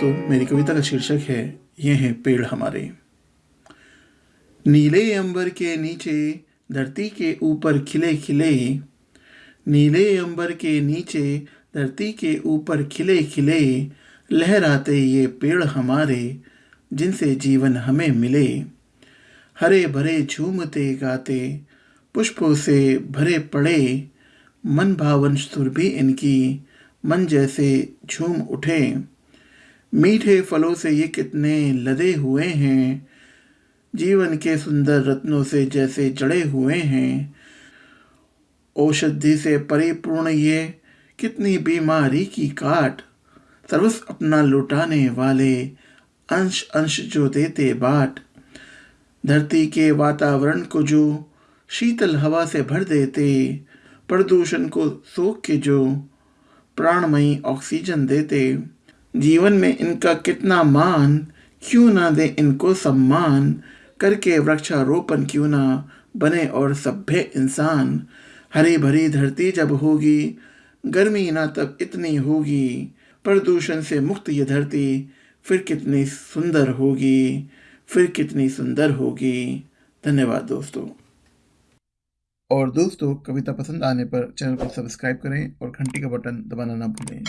दोस्तों मेरी कविता का शीर्षक है, ये हैं पेड़ हमारे. नीले अंबर के नीचे, धरती के ऊपर खिले खिले। नीले अंबर के नीचे, धरती के ऊपर खिले खिले। लहराते ये पेड़ हमारे, जिनसे जीवन हमें मिले। हरे भरे झूमते गाते, पुष्पों से भरे पड़े। मन भावन सुर भी इनकी, मन जैसे झूम उठे। मीठे फलों से ये कितने लदे हुए हैं। जीवन के सुंदर रत्नों से जैसे जड़े हुए हैं। औषधि से परिपूर्ण ये कितनी बीमारी की काट। सर्वस अपना लुटाने वाले अंश अंश जो देते बाट। धरती के वातावरण को जो शीतल हवा से भर देते, प्रदूषण को सोख के जो प्राणमयी ऑक्सीजन देते। जीवन में इनका कितना मान, क्यों ना दे इनको सम्मान? करके वृक्षारोपण क्यों ना बने और सभ्य इंसान? हरी भरी धरती जब होगी, गर्मी ना तब इतनी होगी। प्रदूषण से मुक्त ये धरती फिर कितनी सुंदर होगी, फिर कितनी सुंदर होगी। धन्यवाद दोस्तों। और दोस्तों, कविता पसंद आने पर चैनल को सब्सक्राइब करें और घंटी का बटन दबाना ना भूलें।